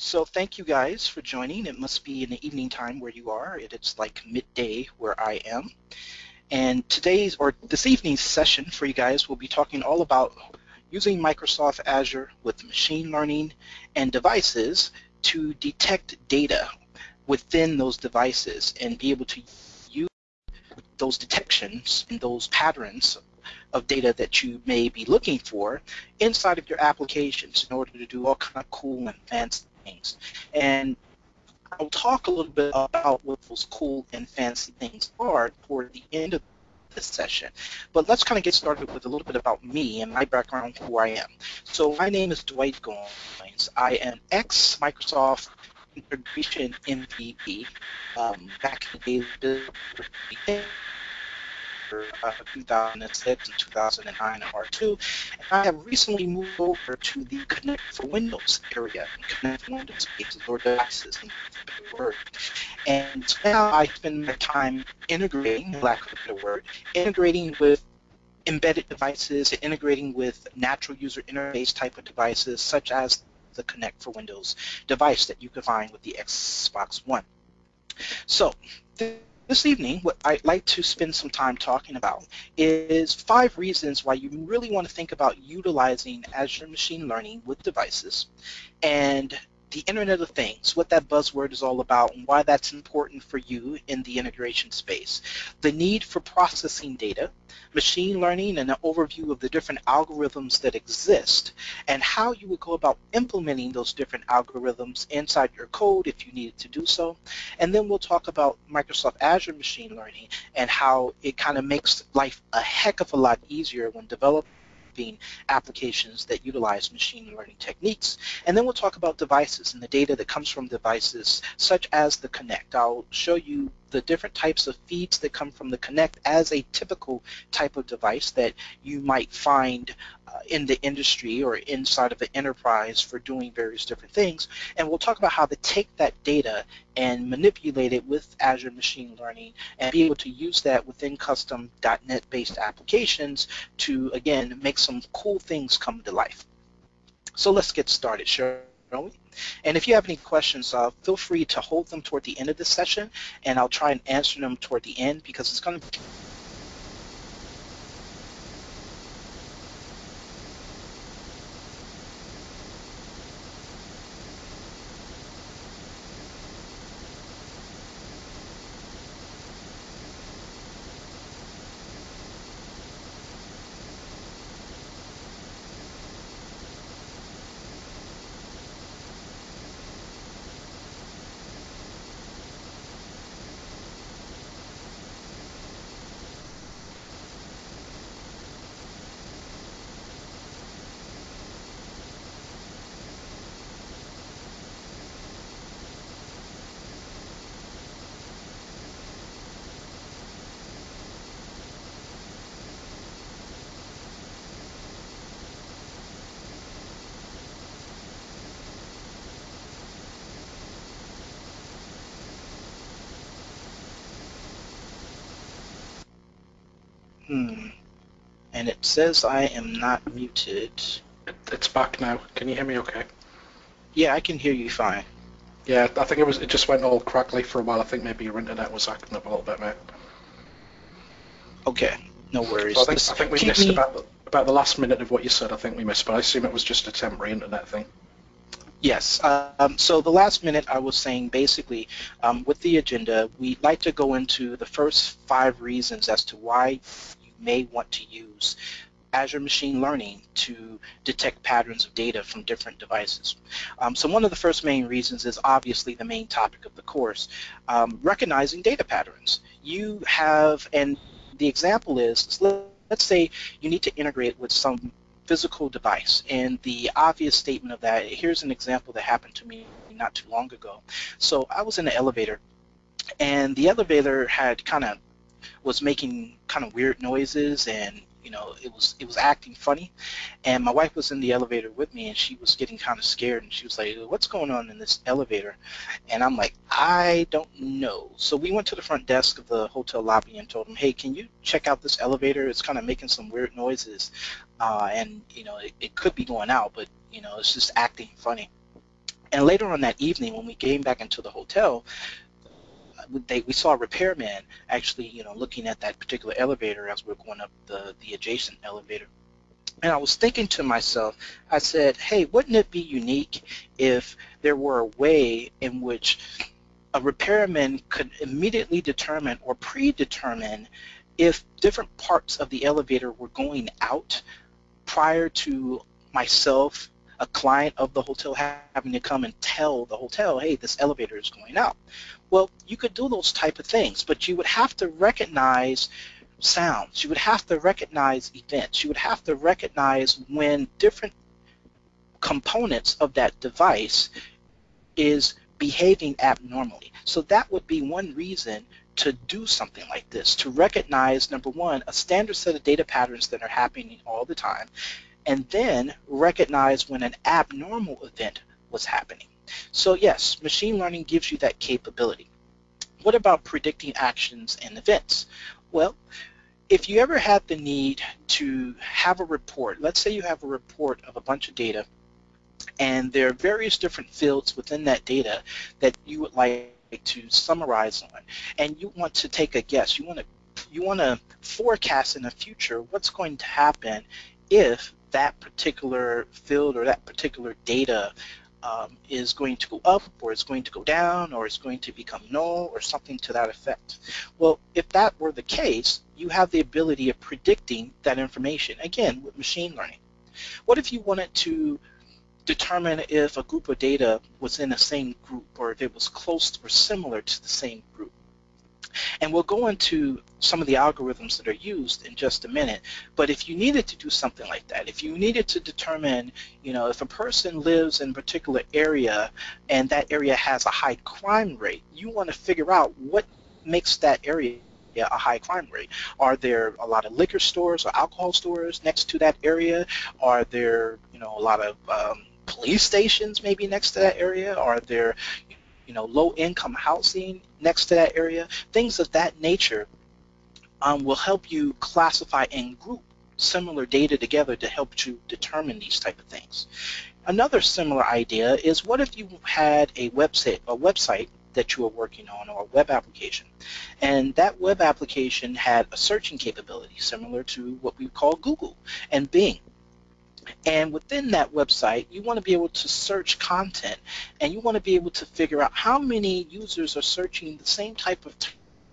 So thank you guys for joining. It must be in the evening time where you are. It's like midday where I am. And today's or this evening's session for you guys will be talking all about using Microsoft Azure with machine learning and devices to detect data within those devices and be able to use those detections and those patterns of data that you may be looking for inside of your applications in order to do all kind of cool and fancy things. And I'll talk a little bit about what those cool and fancy things are toward the end of this session. But let's kind of get started with a little bit about me and my background, who I am. So my name is Dwight Goins. I am ex-Microsoft integration MVP um, back in the day uh, 2006 and 2009 at R2. And I have recently moved over to the Kinect for Windows area, Kinect for Windows cases or devices, and now I spend my time integrating, lack of a better word, integrating with embedded devices, integrating with natural user interface type of devices, such as the Kinect for Windows device that you can find with the Xbox One. So evening, what I'd like to spend some time talking about is five reasons why you really want to think about utilizing Azure Machine Learning with devices. And the Internet of Things, what that buzzword is all about and why that's important for you in the integration space. The need for processing data, machine learning, and an overview of the different algorithms that exist and how you would go about implementing those different algorithms inside your code if you needed to do so. And then we'll talk about Microsoft Azure Machine Learning and how it kind of makes life a heck of a lot easier when developing developing applications that utilize machine learning techniques. And then we'll talk about devices and the data that comes from devices such as the Kinect. I'll show you the different types of feeds that come from the Kinect as a typical type of device that you might find in the industry or inside of the enterprise for doing various different things. And we'll talk about how to take that data and manipulate it with Azure Machine Learning and be able to use that within custom .NET based applications to, again, make some cool things come to life. So let's get started, shall we? And if you have any questions, uh, feel free to hold them toward the end of the session, and I'll try and answer them toward the end because it's going to Hmm. And it says I am not muted. It's back now. Can you hear me okay? Yeah, I can hear you fine. Yeah, I think it was. It just went all crackly for a while. I think maybe your internet was acting up a little bit, mate. Okay, no worries. So I, think, I think we missed me... about the, about the last minute of what you said. I think we missed, but I assume it was just a temporary internet thing. Yes. Um, so the last minute I was saying basically um, with the agenda, we'd like to go into the first five reasons as to why may want to use Azure Machine Learning to detect patterns of data from different devices. Um, so one of the first main reasons is obviously the main topic of the course, um, recognizing data patterns. You have, and the example is, let's say you need to integrate with some physical device, and the obvious statement of that, here's an example that happened to me not too long ago. So I was in an elevator, and the elevator had kind of was making kind of weird noises and you know it was it was acting funny. And my wife was in the elevator with me and she was getting kind of scared and she was like what's going on in this elevator? And I'm like I don't know. So we went to the front desk of the hotel lobby and told them hey can you check out this elevator? It's kind of making some weird noises. Uh, and you know it, it could be going out but you know it's just acting funny. And later on that evening, when we came back into the hotel, they, we saw a repairman actually, you know, looking at that particular elevator as we are going up the, the adjacent elevator. And I was thinking to myself, I said, hey, wouldn't it be unique if there were a way in which a repairman could immediately determine or predetermine if different parts of the elevator were going out prior to myself, a client of the hotel, having to come and tell the hotel, hey, this elevator is going out. Well, you could do those type of things, but you would have to recognize sounds. You would have to recognize events. You would have to recognize when different components of that device is behaving abnormally. So that would be one reason to do something like this, to recognize, number one, a standard set of data patterns that are happening all the time, and then recognize when an abnormal event was happening. So yes, machine learning gives you that capability. What about predicting actions and events? Well, if you ever had the need to have a report, let's say you have a report of a bunch of data and there are various different fields within that data that you would like to summarize on and you want to take a guess you want to you want to forecast in the future what's going to happen if that particular field or that particular data um, is going to go up or it's going to go down or it's going to become null or something to that effect. Well, if that were the case, you have the ability of predicting that information, again, with machine learning. What if you wanted to determine if a group of data was in the same group or if it was close or similar to the same group? And we'll go into some of the algorithms that are used in just a minute. But if you needed to do something like that, if you needed to determine, you know, if a person lives in a particular area and that area has a high crime rate, you want to figure out what makes that area a high crime rate? Are there a lot of liquor stores or alcohol stores next to that area? Are there, you know, a lot of um, police stations maybe next to that area? Are there, you know, low-income housing next to that area, things of that nature um, will help you classify and group similar data together to help you determine these type of things. Another similar idea is what if you had a website, a website that you were working on or a web application and that web application had a searching capability similar to what we call Google and Bing and within that website, you want to be able to search content and you want to be able to figure out how many users are searching the same type of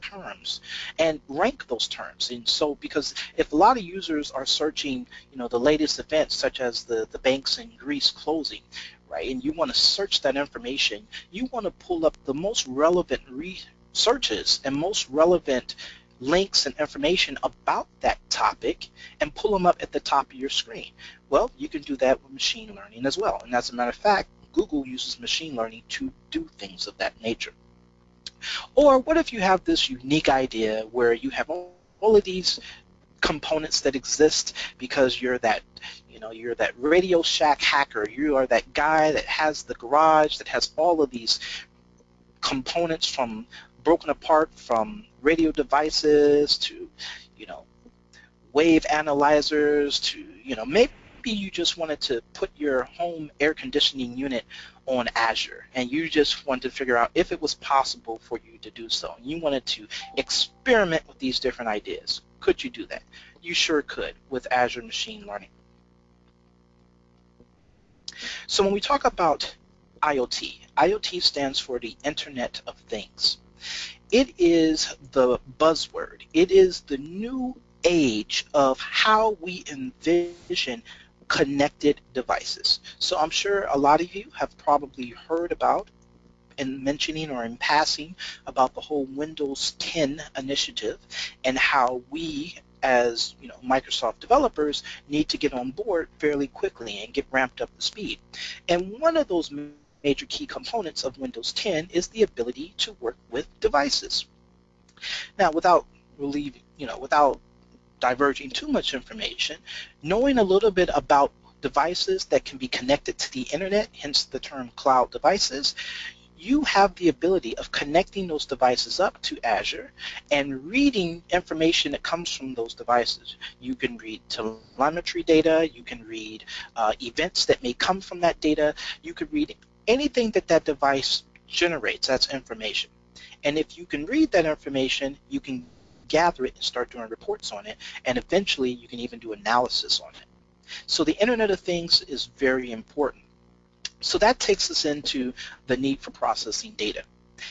terms and rank those terms. And so because if a lot of users are searching, you know, the latest events such as the, the banks in Greece closing, right, and you want to search that information, you want to pull up the most relevant researches and most relevant links and information about that topic and pull them up at the top of your screen. Well, you can do that with machine learning as well. And as a matter of fact, Google uses machine learning to do things of that nature. Or what if you have this unique idea where you have all of these components that exist because you're that you know you're that Radio Shack hacker you are that guy that has the garage that has all of these components from broken apart from radio devices to, you know, wave analyzers to, you know, maybe you just wanted to put your home air conditioning unit on Azure and you just wanted to figure out if it was possible for you to do so. You wanted to experiment with these different ideas. Could you do that? You sure could with Azure Machine Learning. So when we talk about IoT, IoT stands for the Internet of Things. It is the buzzword. It is the new age of how we envision connected devices. So I'm sure a lot of you have probably heard about in mentioning or in passing about the whole Windows 10 initiative and how we as you know Microsoft developers need to get on board fairly quickly and get ramped up to speed. And one of those major key components of Windows 10 is the ability to work with devices. Now, without relieving, you know, without diverging too much information, knowing a little bit about devices that can be connected to the internet, hence the term cloud devices, you have the ability of connecting those devices up to Azure and reading information that comes from those devices. You can read telemetry data, you can read uh, events that may come from that data, you can read anything that that device generates, that's information. And if you can read that information, you can gather it and start doing reports on it, and eventually you can even do analysis on it. So the Internet of Things is very important. So that takes us into the need for processing data.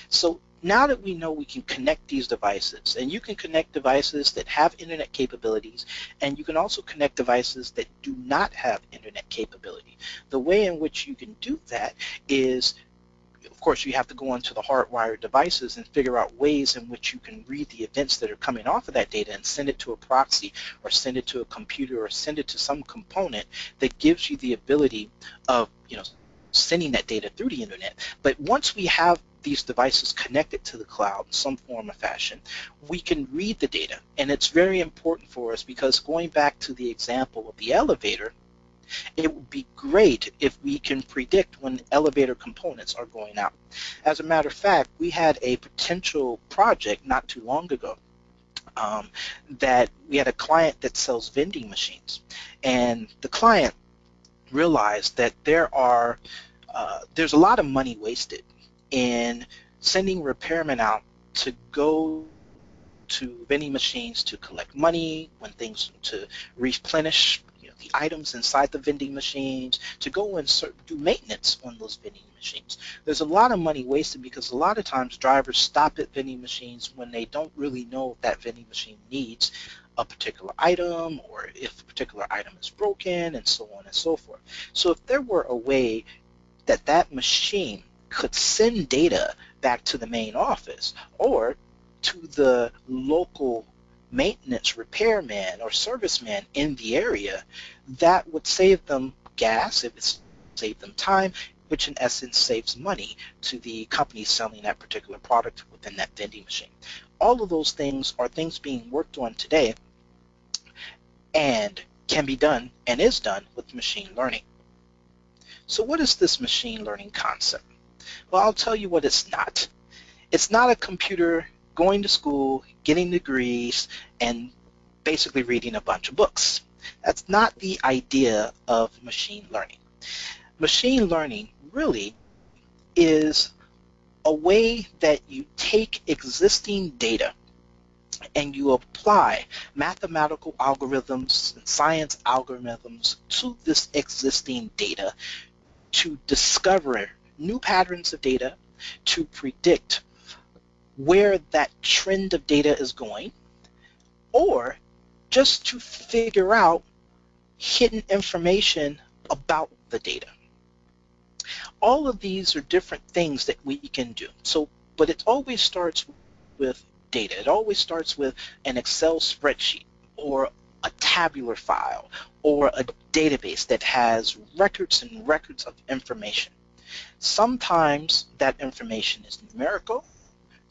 So now that we know we can connect these devices, and you can connect devices that have internet capabilities, and you can also connect devices that do not have internet capability. The way in which you can do that is of course, you have to go into the hardwired devices and figure out ways in which you can read the events that are coming off of that data and send it to a proxy or send it to a computer or send it to some component that gives you the ability of, you know, sending that data through the internet. But once we have these devices connected to the cloud in some form or fashion, we can read the data. And it's very important for us because going back to the example of the elevator, it would be great if we can predict when elevator components are going out. As a matter of fact, we had a potential project not too long ago um, that we had a client that sells vending machines. And the client realized that there are uh, there's a lot of money wasted in sending repairmen out to go to vending machines to collect money, when things to replenish the items inside the vending machines, to go and do maintenance on those vending machines. There's a lot of money wasted because a lot of times drivers stop at vending machines when they don't really know if that vending machine needs a particular item or if a particular item is broken and so on and so forth. So if there were a way that that machine could send data back to the main office or to the local maintenance repairman or serviceman in the area, that would save them gas, it would save them time, which in essence saves money to the company selling that particular product within that vending machine. All of those things are things being worked on today and can be done and is done with machine learning. So what is this machine learning concept? Well, I'll tell you what it's not. It's not a computer going to school, getting degrees, and basically reading a bunch of books. That's not the idea of machine learning. Machine learning really is a way that you take existing data and you apply mathematical algorithms and science algorithms to this existing data to discover new patterns of data, to predict where that trend of data is going, or just to figure out hidden information about the data. All of these are different things that we can do. So, but it always starts with data. It always starts with an Excel spreadsheet or a tabular file or a database that has records and records of information. Sometimes that information is numerical,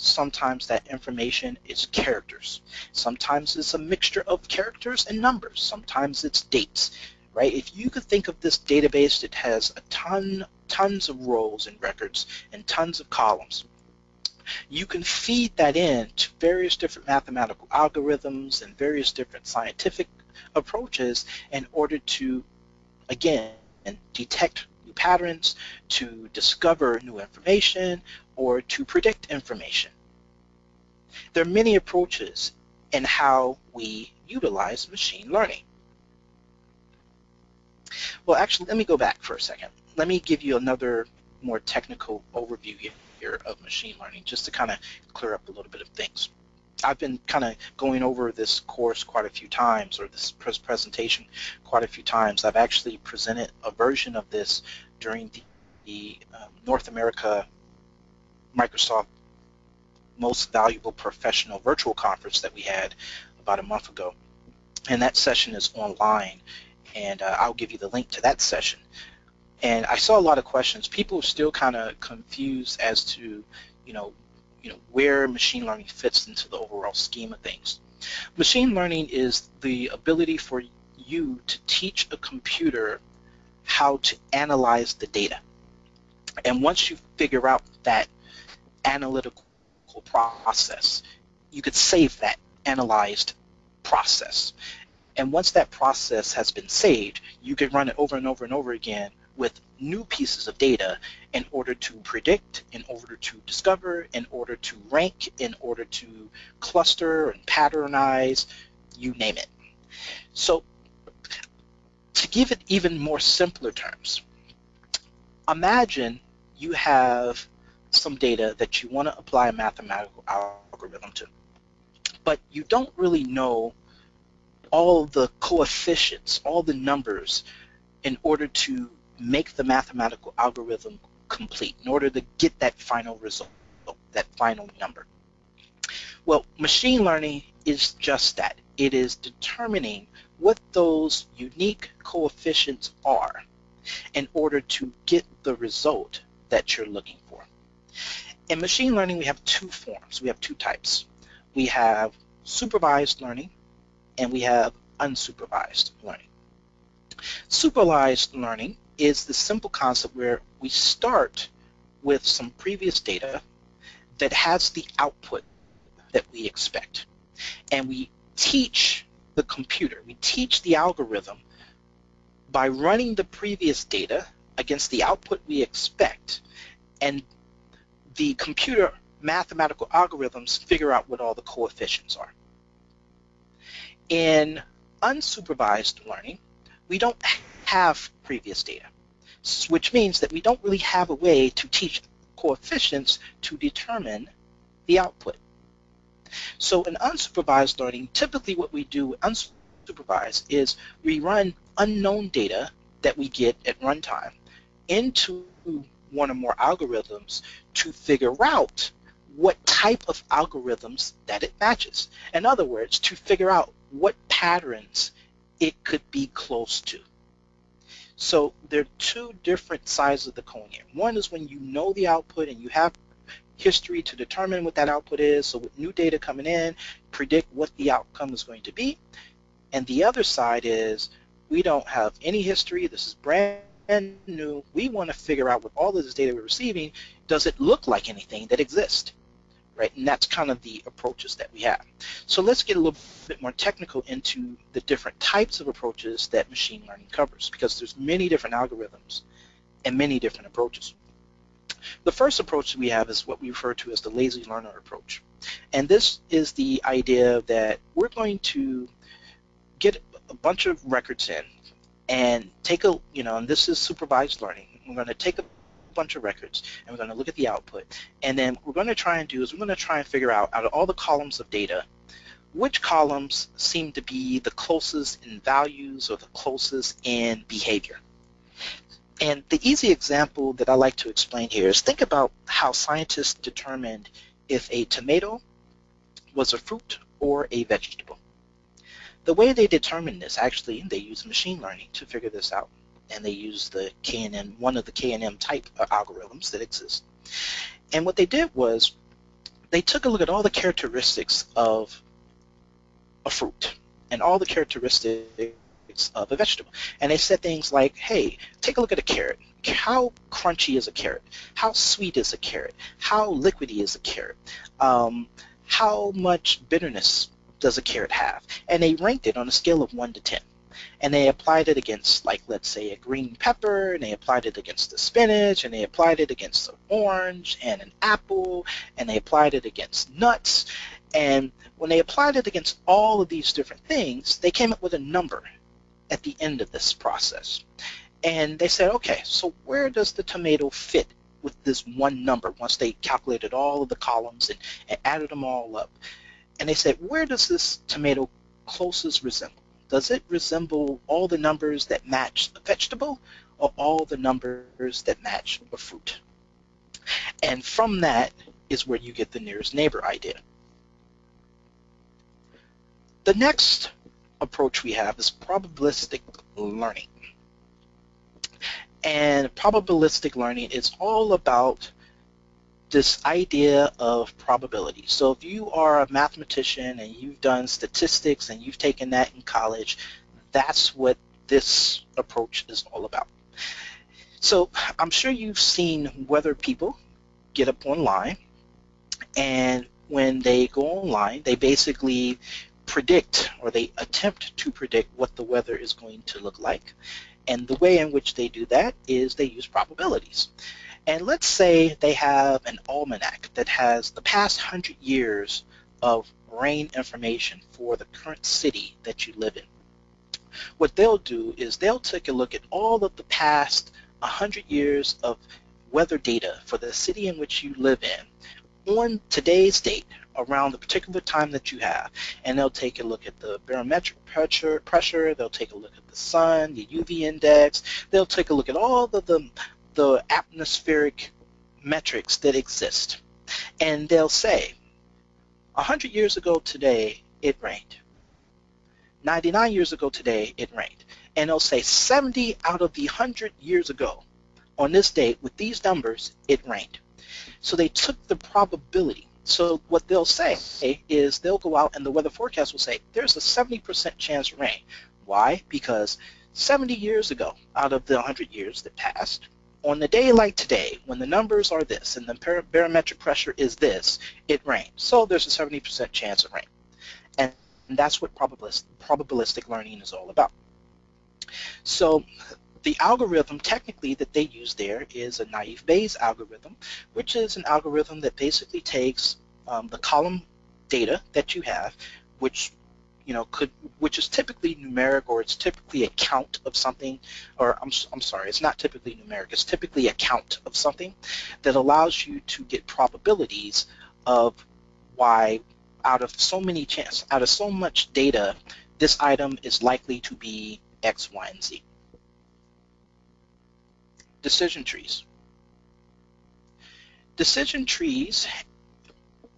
sometimes that information is characters. Sometimes it's a mixture of characters and numbers. Sometimes it's dates, right? If you could think of this database that has a ton, tons of rows and records and tons of columns, you can feed that in to various different mathematical algorithms and various different scientific approaches in order to, again, detect new patterns, to discover new information, or to predict information. There are many approaches in how we utilize machine learning. Well, actually, let me go back for a second. Let me give you another more technical overview here of machine learning, just to kind of clear up a little bit of things. I've been kind of going over this course quite a few times, or this presentation quite a few times. I've actually presented a version of this during the, the um, North America Microsoft Most Valuable Professional Virtual Conference that we had about a month ago. And that session is online, and uh, I'll give you the link to that session. And I saw a lot of questions. People are still kind of confused as to, you know, you know, where machine learning fits into the overall scheme of things. Machine learning is the ability for you to teach a computer how to analyze the data. And once you figure out that analytical process, you could save that analyzed process. And once that process has been saved, you can run it over and over and over again with new pieces of data in order to predict, in order to discover, in order to rank, in order to cluster and patternize, you name it. So to give it even more simpler terms, imagine you have some data that you want to apply a mathematical algorithm to, but you don't really know all the coefficients, all the numbers in order to make the mathematical algorithm complete, in order to get that final result, that final number. Well, machine learning is just that. It is determining what those unique coefficients are in order to get the result that you're looking. In machine learning, we have two forms. We have two types. We have supervised learning and we have unsupervised learning. Supervised learning is the simple concept where we start with some previous data that has the output that we expect. And we teach the computer, we teach the algorithm by running the previous data against the output we expect and the computer mathematical algorithms figure out what all the coefficients are. In unsupervised learning, we don't have previous data, which means that we don't really have a way to teach coefficients to determine the output. So in unsupervised learning, typically what we do unsupervised is we run unknown data that we get at runtime into one or more algorithms to figure out what type of algorithms that it matches. In other words, to figure out what patterns it could be close to. So there are two different sides of the coin here. One is when you know the output and you have history to determine what that output is. So with new data coming in, predict what the outcome is going to be. And the other side is we don't have any history. This is brand new. We want to figure out with all of this data we're receiving, does it look like anything that exists? Right, and that's kind of the approaches that we have. So let's get a little bit more technical into the different types of approaches that machine learning covers, because there's many different algorithms and many different approaches. The first approach we have is what we refer to as the lazy learner approach. And this is the idea that we're going to get a bunch of records in and take a, you know, and this is supervised learning. We're going to take a bunch of records and we're going to look at the output. And then we're going to try and do is we're going to try and figure out, out of all the columns of data, which columns seem to be the closest in values or the closest in behavior. And the easy example that I like to explain here is think about how scientists determined if a tomato was a fruit or a vegetable. The way they determined this, actually, they use machine learning to figure this out. And they use the KNN, one of the KNN type algorithms that exist. And what they did was they took a look at all the characteristics of a fruit and all the characteristics of a vegetable. And they said things like, hey, take a look at a carrot. How crunchy is a carrot? How sweet is a carrot? How liquidy is a carrot? Um, how much bitterness does a carrot have? And they ranked it on a scale of 1 to 10. And they applied it against, like, let's say a green pepper, and they applied it against the spinach, and they applied it against an orange and an apple, and they applied it against nuts. And when they applied it against all of these different things, they came up with a number at the end of this process. And they said, okay, so where does the tomato fit with this one number once they calculated all of the columns and, and added them all up? And they said, where does this tomato closest resemble? Does it resemble all the numbers that match a vegetable or all the numbers that match a fruit? And from that is where you get the nearest neighbor idea. The next approach we have is probabilistic learning. And probabilistic learning is all about this idea of probability. So if you are a mathematician and you've done statistics and you've taken that in college, that's what this approach is all about. So I'm sure you've seen weather people get up online and when they go online, they basically predict or they attempt to predict what the weather is going to look like. And the way in which they do that is they use probabilities. And let's say they have an almanac that has the past 100 years of rain information for the current city that you live in. What they'll do is they'll take a look at all of the past 100 years of weather data for the city in which you live in on today's date around the particular time that you have and they'll take a look at the barometric pressure pressure they'll take a look at the sun the UV index they'll take a look at all of the the atmospheric metrics that exist. And they'll say 100 years ago today it rained. 99 years ago today it rained. And they'll say 70 out of the 100 years ago on this date with these numbers it rained. So they took the probability. So what they'll say is they'll go out and the weather forecast will say there's a 70% chance rain. Why? Because 70 years ago, out of the 100 years that passed, on the day like today, when the numbers are this and the barometric pressure is this, it rains. So there's a 70% chance of rain. And that's what probabilistic, probabilistic learning is all about. So the algorithm technically that they use there is a naive Bayes algorithm, which is an algorithm that basically takes um, the column data that you have, which you know could which is typically numeric or it's typically a count of something or I'm, I'm sorry it's not typically numeric it's typically a count of something that allows you to get probabilities of why out of so many chance out of so much data this item is likely to be X, Y, and Z decision trees. Decision trees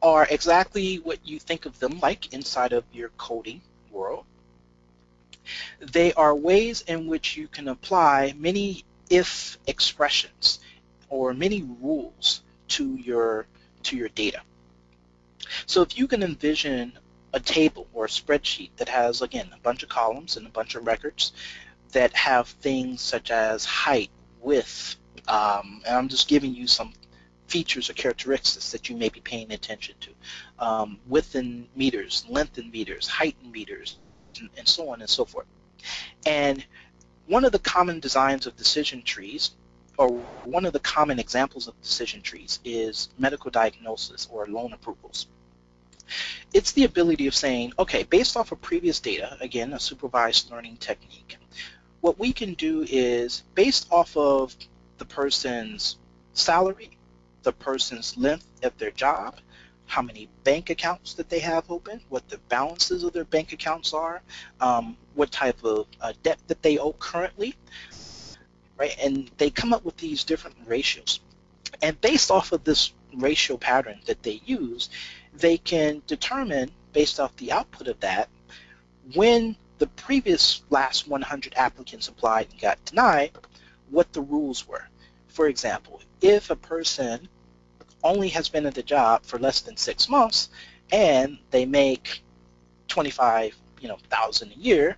are exactly what you think of them like inside of your coding world. They are ways in which you can apply many if expressions or many rules to your to your data. So if you can envision a table or a spreadsheet that has again a bunch of columns and a bunch of records that have things such as height, width, um, and I'm just giving you some features or characteristics that you may be paying attention to. Um, width in meters, length in meters, height in meters, and, and so on and so forth. And one of the common designs of decision trees, or one of the common examples of decision trees is medical diagnosis or loan approvals. It's the ability of saying, okay, based off of previous data, again, a supervised learning technique, what we can do is based off of the person's salary, the person's length of their job, how many bank accounts that they have open, what the balances of their bank accounts are, um, what type of uh, debt that they owe currently, right? And they come up with these different ratios. And based off of this ratio pattern that they use, they can determine, based off the output of that, when the previous last 100 applicants applied and got denied, what the rules were. For example, if a person only has been at the job for less than six months and they make 25 you know thousand a year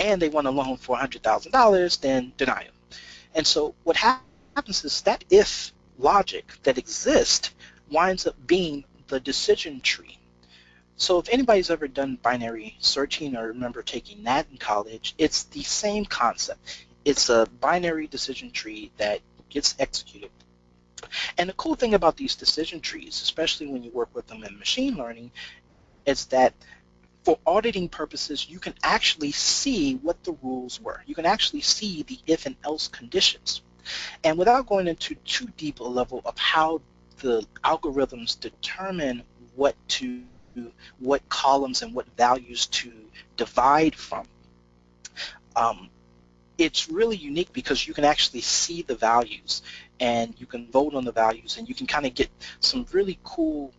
and they want a loan for $100,000 then deny them. And so what happens is that if logic that exists winds up being the decision tree so if anybody's ever done binary searching or remember taking that in college, it's the same concept. It's a binary decision tree that gets executed. And the cool thing about these decision trees, especially when you work with them in machine learning, is that for auditing purposes, you can actually see what the rules were. You can actually see the if and else conditions. And without going into too deep a level of how the algorithms determine what to what columns and what values to divide from. Um, it's really unique because you can actually see the values and you can vote on the values and you can kind of get some really cool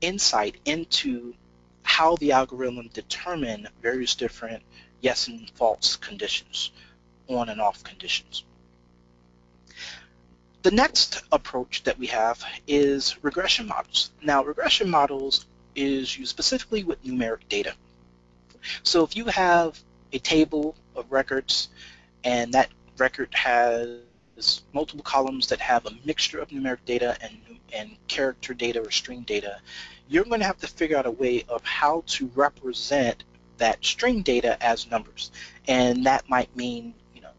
insight into how the algorithm determine various different yes and false conditions, on and off conditions. The next approach that we have is regression models. Now regression models is used specifically with numeric data. So if you have a table of records and that record has multiple columns that have a mixture of numeric data and, and character data or string data, you're going to have to figure out a way of how to represent that string data as numbers. And that might mean, you know,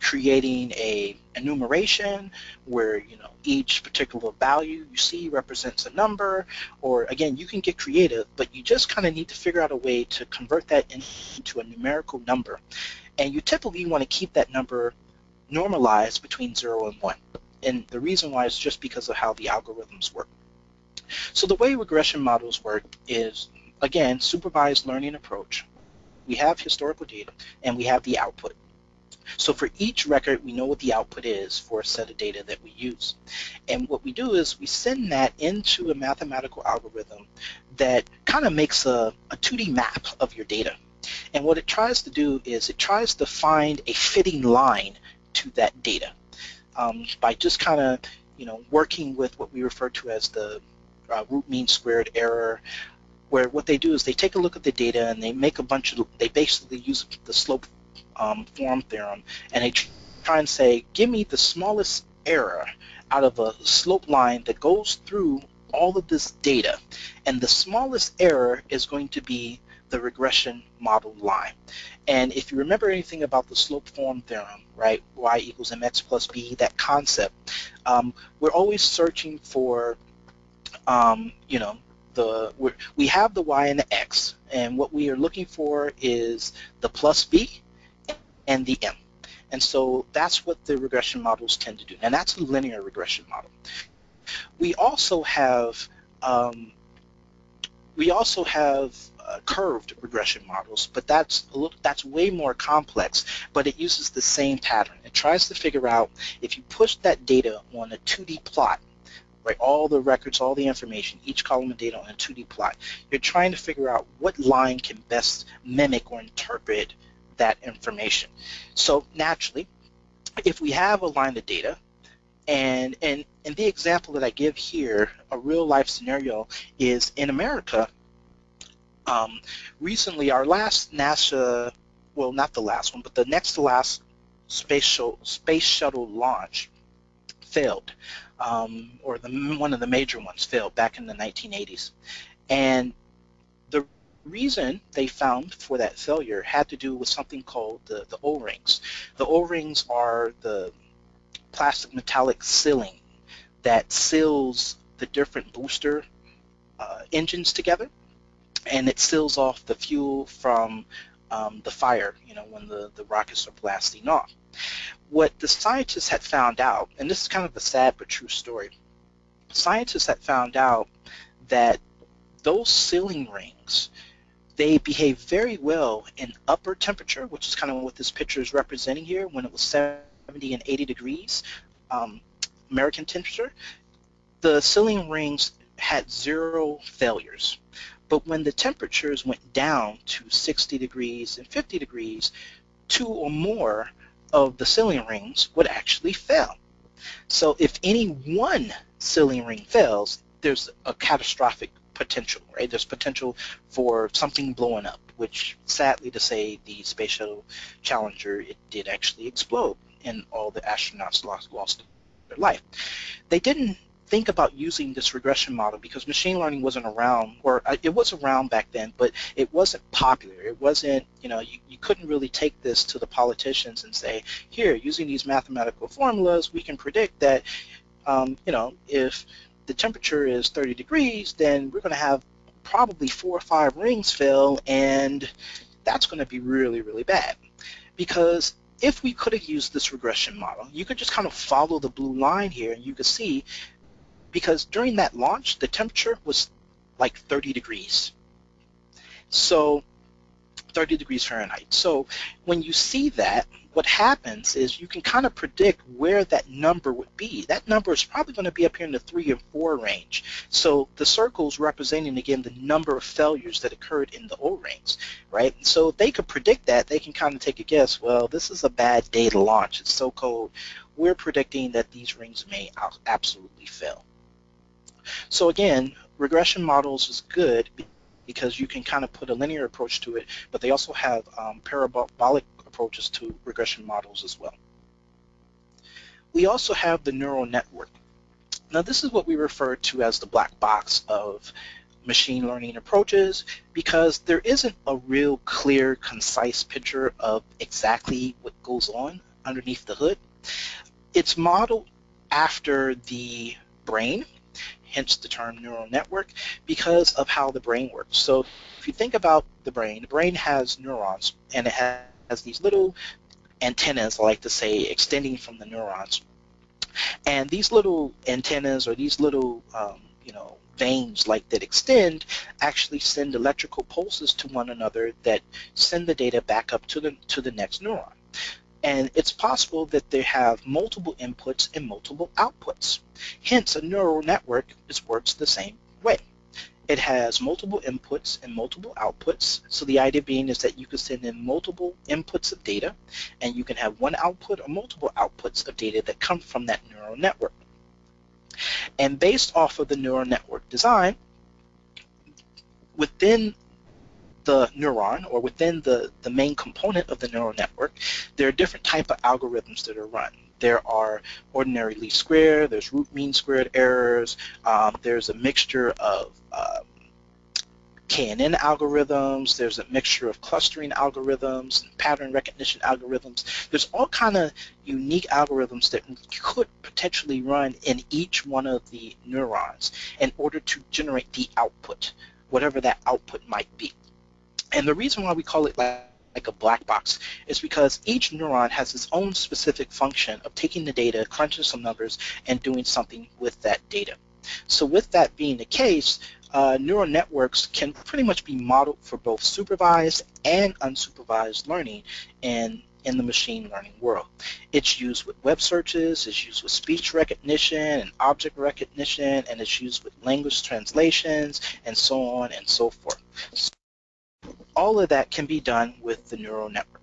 creating a enumeration where you know each particular value you see represents a number. Or again you can get creative but you just kind of need to figure out a way to convert that into a numerical number and you typically want to keep that number normalized between 0 and 1 and the reason why is just because of how the algorithms work so the way regression models work is again supervised learning approach we have historical data and we have the output so for each record, we know what the output is for a set of data that we use. And what we do is we send that into a mathematical algorithm that kind of makes a, a 2D map of your data. And what it tries to do is it tries to find a fitting line to that data um, by just kind of you know working with what we refer to as the uh, root mean squared error where what they do is they take a look at the data and they make a bunch of they basically use the slope um, form theorem, and they try and say, give me the smallest error out of a slope line that goes through all of this data, and the smallest error is going to be the regression model line. And if you remember anything about the slope form theorem, right, y equals mx plus b, that concept, um, we're always searching for, um, you know, the we have the y and the x, and what we are looking for is the plus b and the M. And so that's what the regression models tend to do. And that's a linear regression model. We also have um, we also have uh, curved regression models, but that's a little, that's way more complex. But it uses the same pattern. It tries to figure out if you push that data on a 2D plot, right? All the records, all the information, each column of data on a 2D plot. You're trying to figure out what line can best mimic or interpret that information. So naturally, if we have a line of data, and, and, and the example that I give here, a real life scenario, is in America, um, recently our last NASA, well not the last one, but the next to last space, space shuttle launch failed, um, or the, one of the major ones failed back in the 1980s. And the reason they found for that failure had to do with something called the, the O-rings. The O-rings are the plastic metallic sealing that seals the different booster uh, engines together and it seals off the fuel from um, the fire, you know, when the, the rockets are blasting off. What the scientists had found out, and this is kind of a sad but true story, scientists had found out that those sealing rings they behave very well in upper temperature, which is kind of what this picture is representing here, when it was 70 and 80 degrees um, American temperature. The sealing rings had zero failures. But when the temperatures went down to 60 degrees and 50 degrees, two or more of the sealing rings would actually fail. So if any one sealing ring fails, there's a catastrophic potential, right? There's potential for something blowing up, which sadly to say, the Space Shuttle Challenger, it did actually explode and all the astronauts lost, lost their life. They didn't think about using this regression model because machine learning wasn't around, or uh, it was around back then, but it wasn't popular. It wasn't, you know, you, you couldn't really take this to the politicians and say, here, using these mathematical formulas, we can predict that, um, you know, if the temperature is 30 degrees, then we're going to have probably four or five rings fill, and that's going to be really, really bad. Because if we could have used this regression model, you could just kind of follow the blue line here, and you could see, because during that launch, the temperature was like 30 degrees. So 30 degrees Fahrenheit. So when you see that, what happens is you can kind of predict where that number would be. That number is probably going to be up here in the 3 and 4 range. So the circles representing, again, the number of failures that occurred in the O-rings, right? So if they could predict that, they can kind of take a guess, well, this is a bad day to launch. It's so cold. We're predicting that these rings may absolutely fail. So again, regression models is good because you can kind of put a linear approach to it, but they also have um, parabolic approaches to regression models as well. We also have the neural network. Now this is what we refer to as the black box of machine learning approaches because there isn't a real clear, concise picture of exactly what goes on underneath the hood. It's modeled after the brain, hence the term neural network, because of how the brain works. So if you think about the brain, the brain has neurons, and it has these little antennas, I like to say, extending from the neurons. And these little antennas or these little, um, you know, veins like that extend actually send electrical pulses to one another that send the data back up to the to the next neuron. And it's possible that they have multiple inputs and multiple outputs. Hence, a neural network is, works the same way. It has multiple inputs and multiple outputs. So the idea being is that you can send in multiple inputs of data, and you can have one output or multiple outputs of data that come from that neural network. And based off of the neural network design, within the neuron or within the, the main component of the neural network, there are different type of algorithms that are run. There are ordinary least square, there's root mean squared errors, um, there's a mixture of um, KNN algorithms, there's a mixture of clustering algorithms, and pattern recognition algorithms. There's all kind of unique algorithms that could potentially run in each one of the neurons in order to generate the output, whatever that output might be. And the reason why we call it like like a black box is because each neuron has its own specific function of taking the data, crunching some numbers, and doing something with that data. So with that being the case, uh, neural networks can pretty much be modeled for both supervised and unsupervised learning in, in the machine learning world. It's used with web searches, it's used with speech recognition and object recognition, and it's used with language translations, and so on and so forth. All of that can be done with the neural network.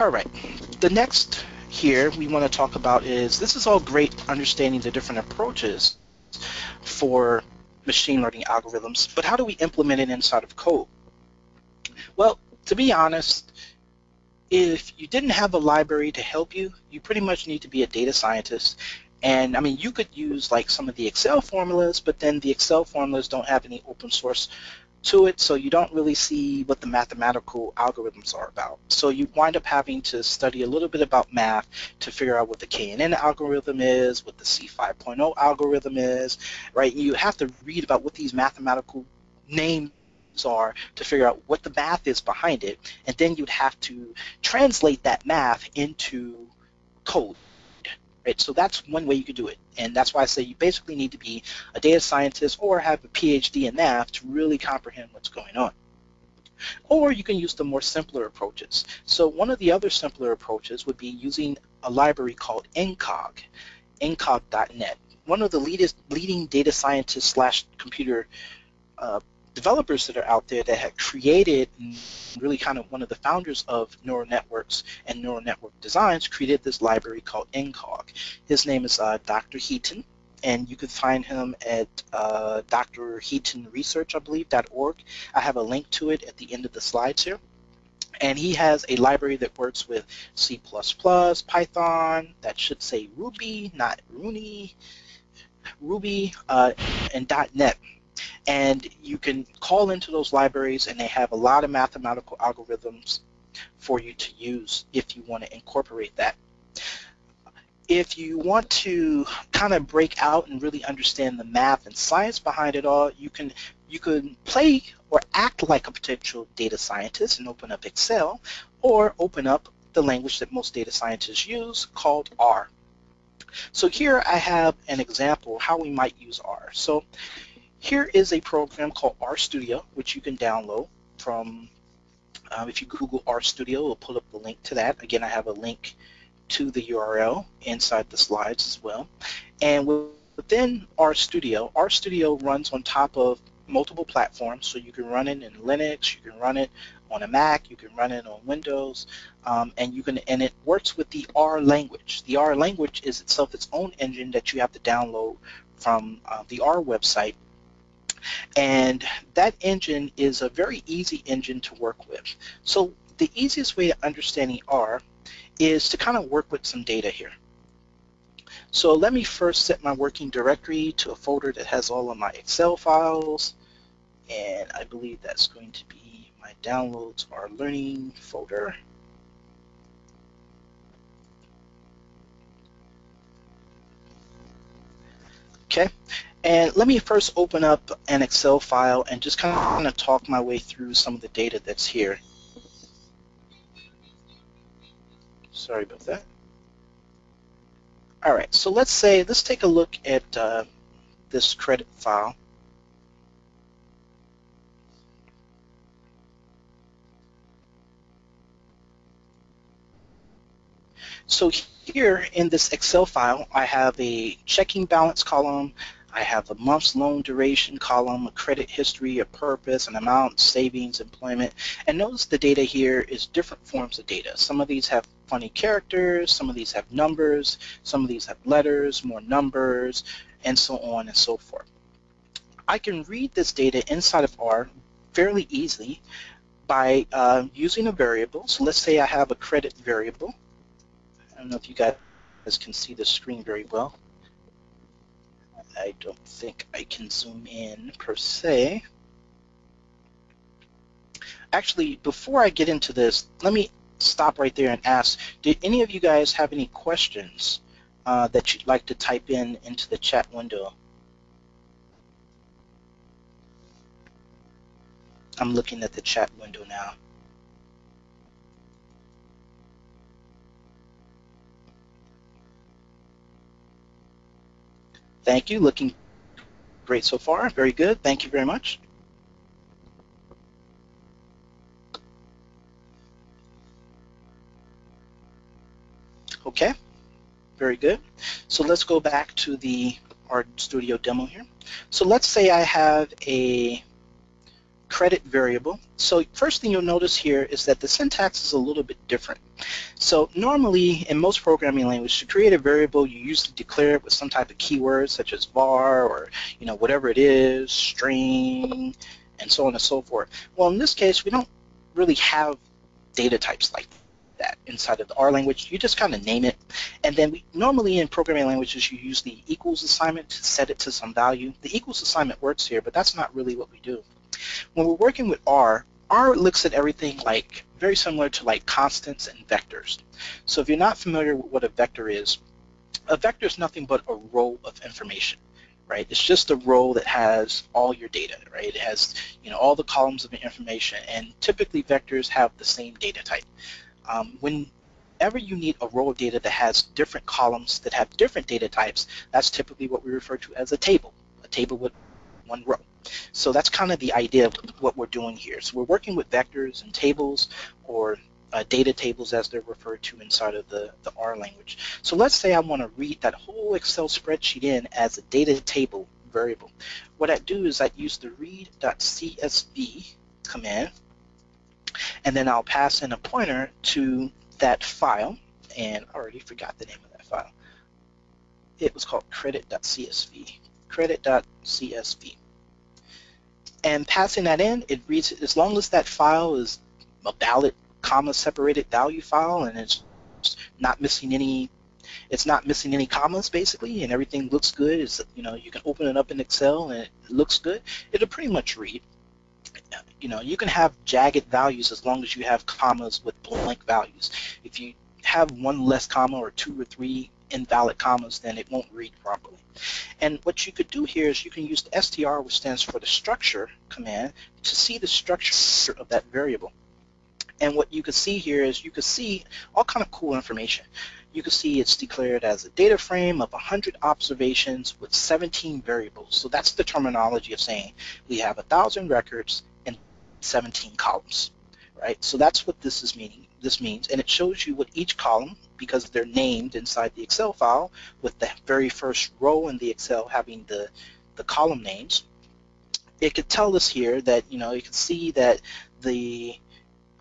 All right, the next here we want to talk about is this is all great understanding the different approaches for machine learning algorithms, but how do we implement it inside of code? Well, to be honest, if you didn't have a library to help you, you pretty much need to be a data scientist. And I mean, you could use like some of the Excel formulas, but then the Excel formulas don't have any open source to it, so you don't really see what the mathematical algorithms are about. So you wind up having to study a little bit about math to figure out what the KNN algorithm is, what the C5.0 algorithm is, right? You have to read about what these mathematical names are to figure out what the math is behind it, and then you'd have to translate that math into code Right? So that's one way you could do it. And that's why I say you basically need to be a data scientist or have a PhD in math to really comprehend what's going on. Or you can use the more simpler approaches. So one of the other simpler approaches would be using a library called Encog, ncog.net. One of the leading data scientists slash computer uh, developers that are out there that had created really kind of one of the founders of neural networks and neural network designs created this library called Encog. His name is uh, Dr. Heaton and you can find him at uh, Dr. Heaton Research, I believe, .org. I have a link to it at the end of the slides here. And he has a library that works with C++, Python, that should say Ruby, not Rooney, Ruby, uh, and .NET and you can call into those libraries and they have a lot of mathematical algorithms for you to use if you want to incorporate that. If you want to kind of break out and really understand the math and science behind it all, you can you can play or act like a potential data scientist and open up Excel or open up the language that most data scientists use called R. So here I have an example how we might use R. So here is a program called RStudio, which you can download from, um, if you Google RStudio, it'll pull up the link to that. Again, I have a link to the URL inside the slides as well. And within RStudio, RStudio runs on top of multiple platforms, so you can run it in Linux, you can run it on a Mac, you can run it on Windows, um, and you can and it works with the R language. The R language is itself its own engine that you have to download from uh, the R website and that engine is a very easy engine to work with. So the easiest way to understanding R is to kind of work with some data here. So let me first set my working directory to a folder that has all of my Excel files and I believe that's going to be my downloads our learning folder. Okay, and let me first open up an Excel file and just kind of talk my way through some of the data that's here. Sorry about that. All right, so let's say, let's take a look at uh, this credit file. So here in this Excel file, I have a checking balance column, I have a month's loan duration column, a credit history, a purpose, an amount, savings, employment. And notice the data here is different forms of data. Some of these have funny characters, some of these have numbers, some of these have letters, more numbers, and so on and so forth. I can read this data inside of R fairly easily by uh, using a variable. So let's say I have a credit variable I don't know if you guys can see the screen very well. I don't think I can zoom in per se. Actually, before I get into this, let me stop right there and ask, did any of you guys have any questions uh, that you'd like to type in into the chat window? I'm looking at the chat window now. Thank you. Looking great so far. Very good. Thank you very much. Okay, very good. So let's go back to the RStudio demo here. So let's say I have a credit variable. So first thing you'll notice here is that the syntax is a little bit different. So normally in most programming languages to create a variable you usually declare it with some type of keyword such as var or you know whatever it is, string, and so on and so forth. Well in this case we don't really have data types like that inside of the R language. You just kind of name it. And then we normally in programming languages you use the equals assignment to set it to some value. The equals assignment works here, but that's not really what we do. When we're working with R, R looks at everything like very similar to like constants and vectors. So if you're not familiar with what a vector is, a vector is nothing but a row of information, right? It's just a row that has all your data, right? It has you know all the columns of information, and typically vectors have the same data type. Um, whenever you need a row of data that has different columns that have different data types, that's typically what we refer to as a table, a table with one row. So that's kind of the idea of what we're doing here. So we're working with vectors and tables or uh, data tables as they're referred to inside of the, the R language. So let's say I want to read that whole Excel spreadsheet in as a data table variable. What I do is I use the read.csv command and then I'll pass in a pointer to that file and I already forgot the name of that file. It was called credit.csv credit.csv and passing that in, it reads as long as that file is a valid comma separated value file and it's not missing any it's not missing any commas basically and everything looks good you know you can open it up in Excel and it looks good it'll pretty much read. You know you can have jagged values as long as you have commas with blank values. If you have one less comma or two or three invalid commas then it won't read properly and what you could do here is you can use the str, which stands for the structure command, to see the structure of that variable. And what you can see here is you can see all kind of cool information. You can see it's declared as a data frame of 100 observations with 17 variables. So that's the terminology of saying we have 1,000 records and 17 columns, right? So that's what this is meaning. This means, and it shows you what each column because they're named inside the Excel file with the very first row in the Excel having the, the column names. It could tell us here that, you know, you can see that the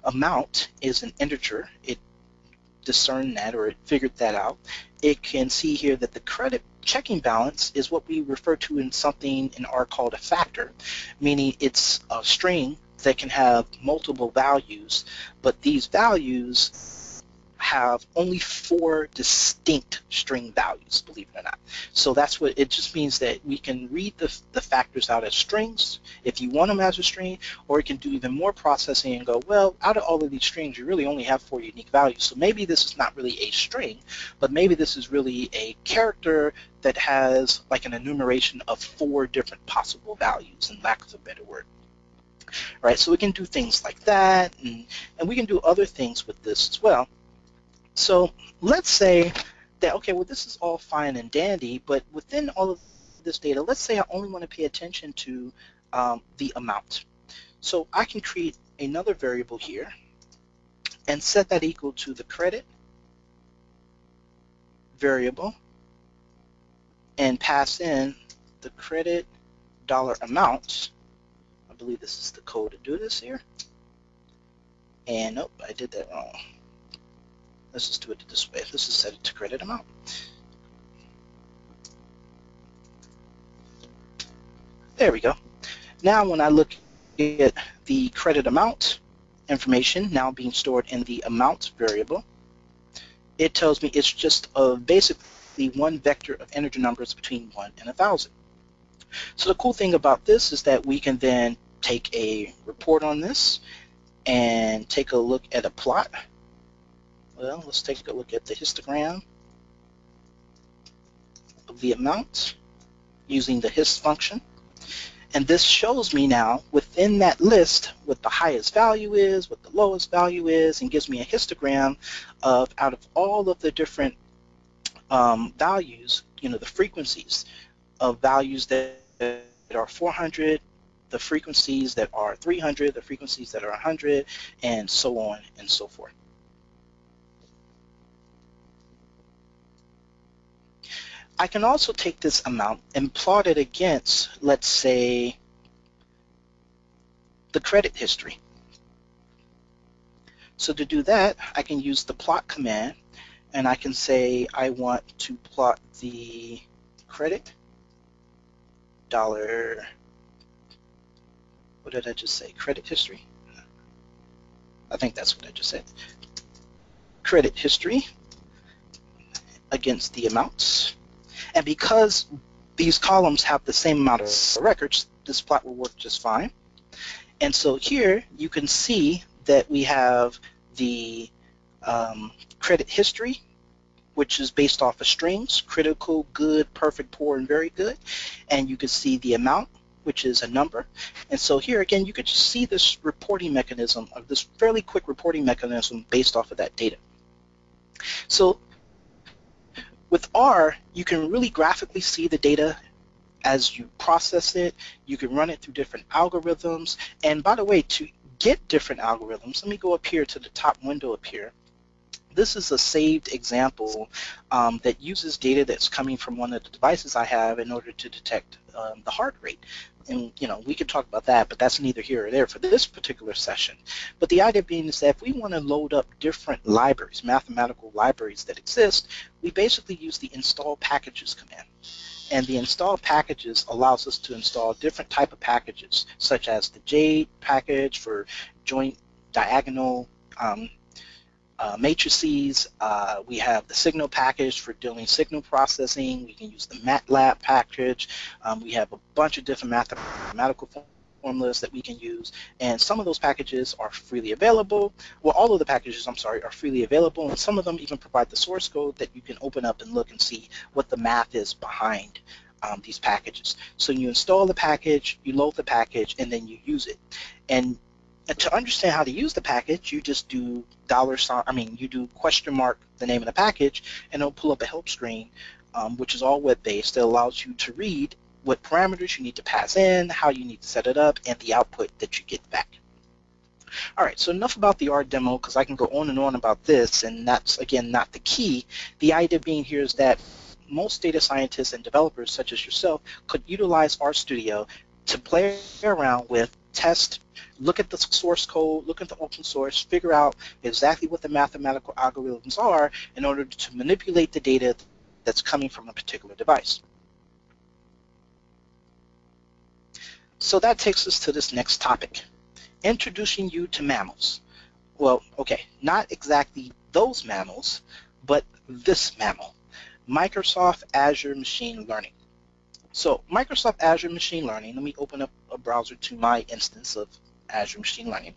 amount is an integer. It discerned that or it figured that out. It can see here that the credit checking balance is what we refer to in something in R called a factor, meaning it's a string that can have multiple values, but these values have only four distinct string values, believe it or not. So that's what it just means that we can read the, the factors out as strings if you want them as a string, or we can do even more processing and go, well, out of all of these strings, you really only have four unique values. So maybe this is not really a string, but maybe this is really a character that has like an enumeration of four different possible values, in lack of a better word right? So we can do things like that, and, and we can do other things with this as well. So let's say that, okay, well, this is all fine and dandy, but within all of this data, let's say I only want to pay attention to um, the amount. So I can create another variable here and set that equal to the credit variable and pass in the credit dollar amount I believe this is the code to do this here. And nope, I did that wrong. Let's just do it this way. This is set it to credit amount. There we go. Now when I look at the credit amount information now being stored in the amount variable, it tells me it's just a basically one vector of integer numbers between 1 and 1,000. So the cool thing about this is that we can then take a report on this and take a look at a plot. Well, let's take a look at the histogram of the amount using the hist function. And this shows me now within that list what the highest value is, what the lowest value is, and gives me a histogram of out of all of the different um, values, you know, the frequencies of values that are 400, the frequencies that are 300, the frequencies that are 100, and so on and so forth. I can also take this amount and plot it against, let's say, the credit history. So to do that, I can use the plot command, and I can say I want to plot the credit dollar what did I just say? Credit history? I think that's what I just said. Credit history against the amounts. And because these columns have the same amount of records, this plot will work just fine. And so here you can see that we have the um, credit history, which is based off of strings, critical, good, perfect, poor, and very good. And you can see the amount, which is a number. And so here again, you could just see this reporting mechanism, of this fairly quick reporting mechanism based off of that data. So with R, you can really graphically see the data as you process it. You can run it through different algorithms. And by the way, to get different algorithms, let me go up here to the top window up here. This is a saved example um, that uses data that's coming from one of the devices I have in order to detect um, the heart rate and you know we could talk about that but that's neither here or there for this particular session. But the idea being is that if we want to load up different libraries mathematical libraries that exist we basically use the install packages command. And the install packages allows us to install different type of packages such as the JADE package for joint diagonal um, uh, matrices. Uh, we have the signal package for doing signal processing. We can use the MATLAB package. Um, we have a bunch of different mathematical formulas that we can use. And some of those packages are freely available. Well, all of the packages, I'm sorry, are freely available. And some of them even provide the source code that you can open up and look and see what the math is behind um, these packages. So you install the package, you load the package, and then you use it. And to understand how to use the package, you just do dollar sign, I mean, you do question mark the name of the package, and it'll pull up a help screen, um, which is all web-based, that allows you to read what parameters you need to pass in, how you need to set it up, and the output that you get back. All right, so enough about the R demo because I can go on and on about this, and that's, again, not the key. The idea being here is that most data scientists and developers, such as yourself, could utilize RStudio to play around with, test, look at the source code, look at the open source, figure out exactly what the mathematical algorithms are in order to manipulate the data that's coming from a particular device. So that takes us to this next topic, introducing you to mammals. Well, okay, not exactly those mammals, but this mammal, Microsoft Azure Machine Learning. So Microsoft Azure Machine Learning, let me open up a browser to my instance of Azure Machine Learning,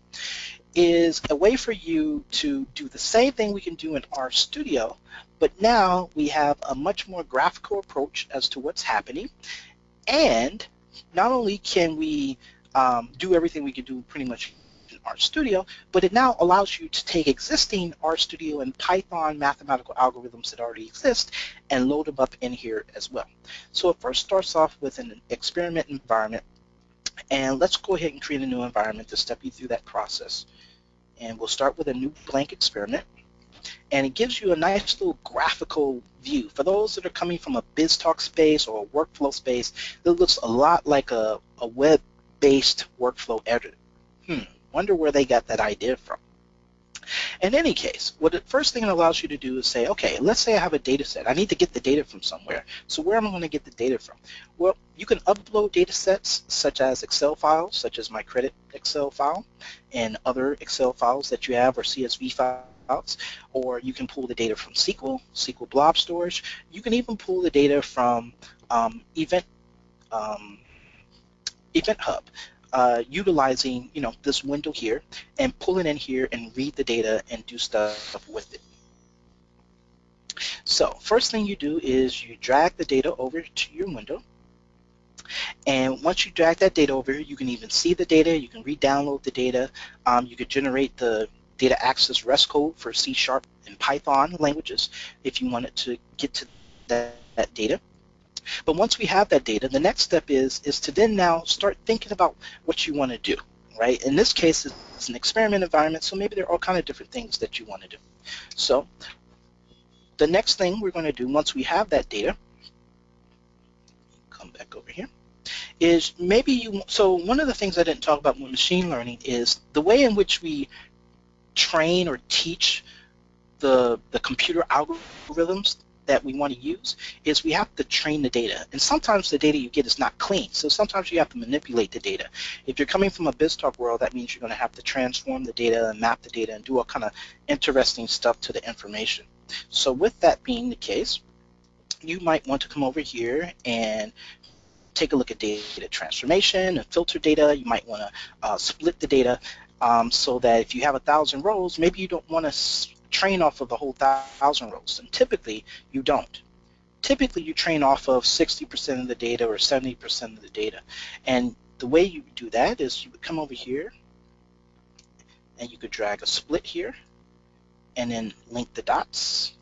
is a way for you to do the same thing we can do in R Studio, but now we have a much more graphical approach as to what's happening. And not only can we um, do everything we can do pretty much RStudio, but it now allows you to take existing RStudio and Python mathematical algorithms that already exist and load them up in here as well. So it first starts off with an experiment environment and let's go ahead and create a new environment to step you through that process. And we'll start with a new blank experiment. And it gives you a nice little graphical view. For those that are coming from a BizTalk space or a workflow space, it looks a lot like a, a web-based workflow editor. Hmm, wonder where they got that idea from. In any case, what the first thing it allows you to do is say, okay, let's say I have a data set. I need to get the data from somewhere. So where am I going to get the data from? Well, you can upload data sets such as Excel files, such as my credit Excel file, and other Excel files that you have or CSV files, or you can pull the data from SQL, SQL Blob Storage. You can even pull the data from um, Event um, Event Hub uh, utilizing you know this window here and pull it in here and read the data and do stuff with it. So first thing you do is you drag the data over to your window and once you drag that data over you can even see the data, you can re-download the data, um, you could generate the data access REST code for C Sharp and Python languages if you wanted to get to that, that data. But once we have that data, the next step is, is to then now start thinking about what you want to do, right? In this case, it's an experiment environment, so maybe there are all kind of different things that you want to do. So the next thing we're going to do once we have that data, come back over here, is maybe you, so one of the things I didn't talk about with machine learning is the way in which we train or teach the, the computer algorithms that we want to use is we have to train the data. And sometimes the data you get is not clean. So sometimes you have to manipulate the data. If you're coming from a BizTalk world, that means you're going to have to transform the data and map the data and do all kind of interesting stuff to the information. So with that being the case, you might want to come over here and take a look at data transformation and filter data. You might want to uh, split the data um, so that if you have a thousand rows, maybe you don't want to train off of the whole thousand rows, and typically you don't. Typically you train off of 60% of the data or 70% of the data. And the way you do that is you would come over here and you could drag a split here and then link the dots.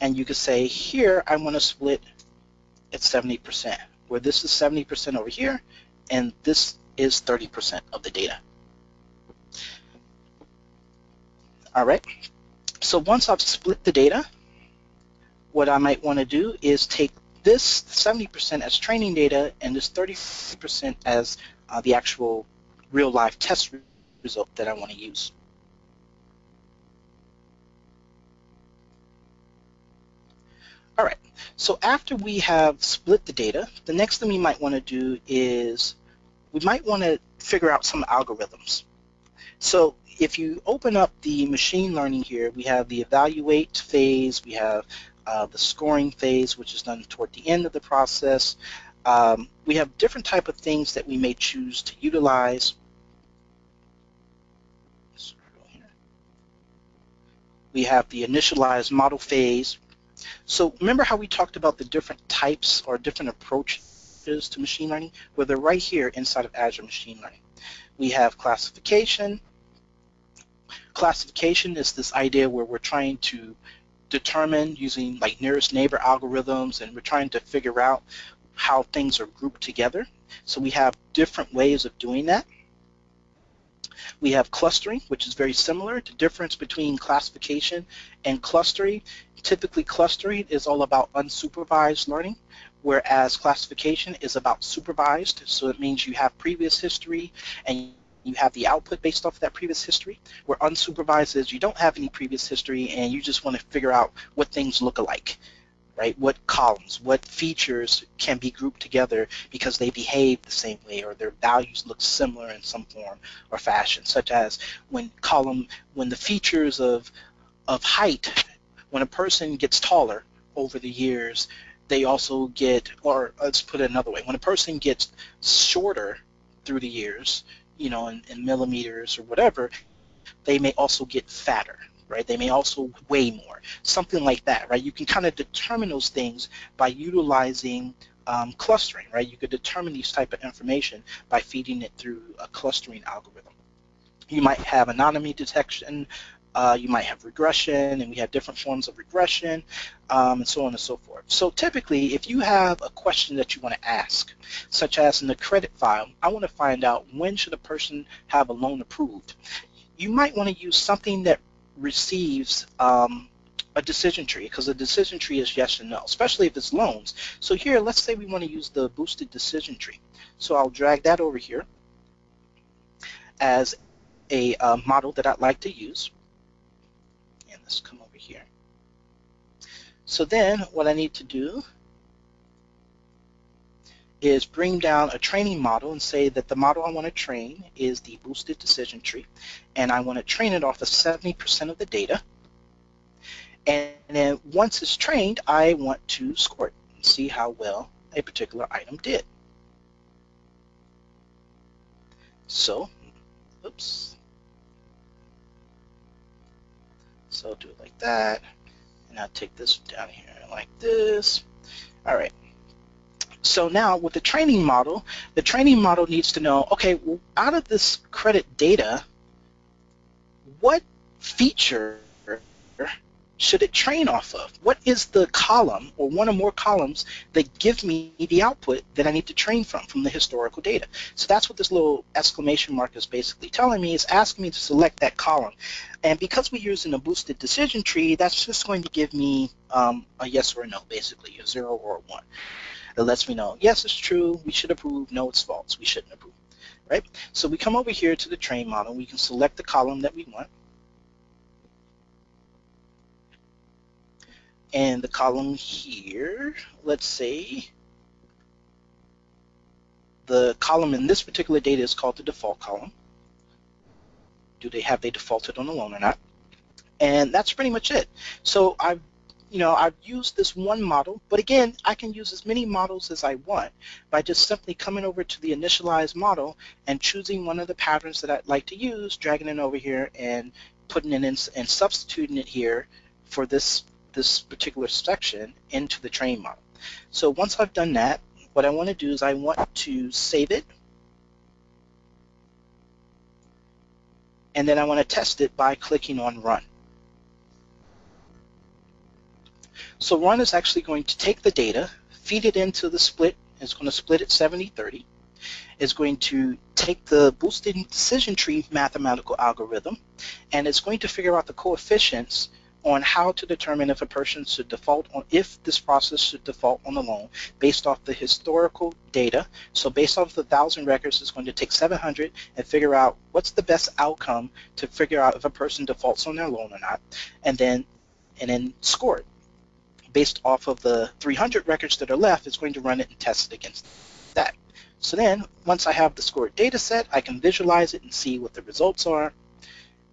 And you could say here I want to split at 70%, where this is 70% over here and this is 30% of the data. All right. So once I've split the data, what I might want to do is take this 70% as training data and this 30% as uh, the actual real life test result that I want to use. All right, so after we have split the data, the next thing we might want to do is we might want to figure out some algorithms. So if you open up the machine learning here, we have the evaluate phase, we have uh, the scoring phase, which is done toward the end of the process. Um, we have different type of things that we may choose to utilize. We have the initialized model phase. So remember how we talked about the different types or different approaches to machine learning? Well, they're right here inside of Azure Machine Learning. We have classification, classification is this idea where we're trying to determine using like nearest neighbor algorithms and we're trying to figure out how things are grouped together. So we have different ways of doing that. We have clustering, which is very similar. The difference between classification and clustering, typically clustering is all about unsupervised learning, whereas classification is about supervised. So it means you have previous history and you have the output based off of that previous history, where unsupervised is you don't have any previous history and you just want to figure out what things look alike, right? What columns, what features can be grouped together because they behave the same way or their values look similar in some form or fashion, such as when column, when the features of of height, when a person gets taller over the years, they also get, or let's put it another way, when a person gets shorter through the years, you know, in, in millimeters or whatever, they may also get fatter, right? They may also weigh more, something like that, right? You can kind of determine those things by utilizing um, clustering, right? You could determine these type of information by feeding it through a clustering algorithm. You might have anomaly detection, uh, you might have regression, and we have different forms of regression, um, and so on and so forth. So typically, if you have a question that you want to ask, such as in the credit file, I want to find out when should a person have a loan approved, you might want to use something that receives um, a decision tree because a decision tree is yes and no, especially if it's loans. So here, let's say we want to use the boosted decision tree. So I'll drag that over here as a uh, model that I'd like to use. Let's come over here. So then what I need to do is bring down a training model and say that the model I want to train is the boosted decision tree and I want to train it off of 70% of the data and then once it's trained, I want to score it and see how well a particular item did. So, oops. So I'll do it like that. And I'll take this down here like this. All right. So now with the training model, the training model needs to know, okay, well, out of this credit data, what feature should it train off of? What is the column or one or more columns that give me the output that I need to train from, from the historical data? So that's what this little exclamation mark is basically telling me. It's asking me to select that column. And because we're using a boosted decision tree, that's just going to give me um, a yes or a no, basically, a zero or a one. It lets me know, yes, it's true, we should approve, no, it's false, we shouldn't approve, right? So we come over here to the train model, we can select the column that we want, and the column here, let's say the column in this particular data is called the default column. Do they have they defaulted on the loan or not? And that's pretty much it. So I've you know, I've used this one model, but again, I can use as many models as I want by just simply coming over to the initialized model and choosing one of the patterns that I'd like to use, dragging it over here and putting it in and substituting it here for this this particular section into the train model. So once I've done that, what I want to do is I want to save it. And then I want to test it by clicking on Run. So Run is actually going to take the data, feed it into the split. It's going to split it 70-30. It's going to take the boosted decision tree mathematical algorithm, and it's going to figure out the coefficients on how to determine if a person should default on, if this process should default on the loan based off the historical data. So based off the 1,000 records, it's going to take 700 and figure out what's the best outcome to figure out if a person defaults on their loan or not, and then, and then score it. Based off of the 300 records that are left, it's going to run it and test it against that. So then, once I have the scored data set, I can visualize it and see what the results are.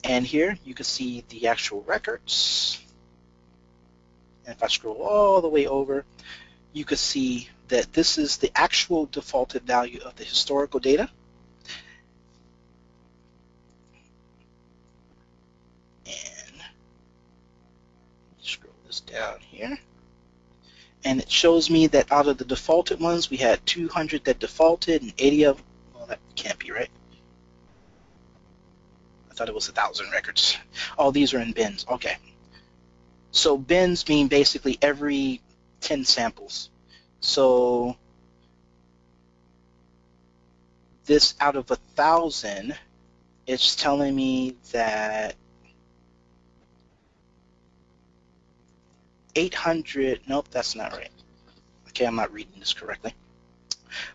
And here you can see the actual records. And if I scroll all the way over, you can see that this is the actual defaulted value of the historical data. And scroll this down here. And it shows me that out of the defaulted ones, we had 200 that defaulted and 80 of, well, that can't be right. I thought it was a thousand records. All these are in bins. Okay. So bins mean basically every 10 samples. So this out of a thousand, it's telling me that 800, nope, that's not right. Okay, I'm not reading this correctly.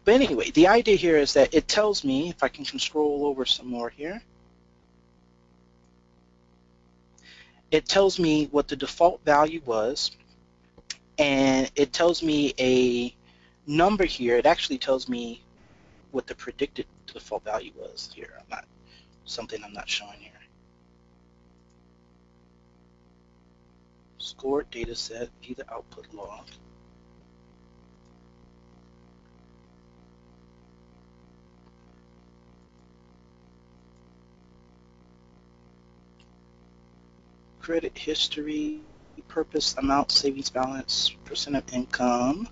But anyway, the idea here is that it tells me, if I can scroll over some more here, it tells me what the default value was, and it tells me a number here. It actually tells me what the predicted default value was here. I'm not something I'm not showing here. Score data set be the output log. Credit history, purpose, amount, savings balance, percent of income.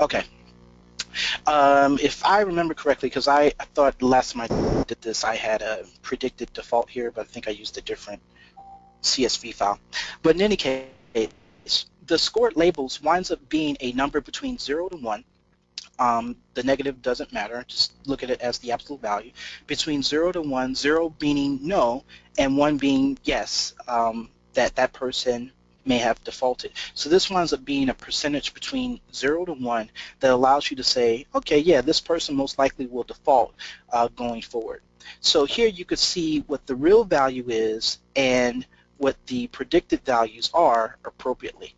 Okay. Um, if I remember correctly, because I, thought last time I did this, I had a predicted default here, but I think I used a different CSV file. But in any case, the scored labels winds up being a number between 0 to 1. Um, the negative doesn't matter, just look at it as the absolute value. Between 0 to 1, 0 meaning no, and 1 being yes, um, that that person may have defaulted. So this winds up being a percentage between 0 to 1 that allows you to say, okay, yeah, this person most likely will default uh, going forward. So here you could see what the real value is and what the predicted values are appropriately.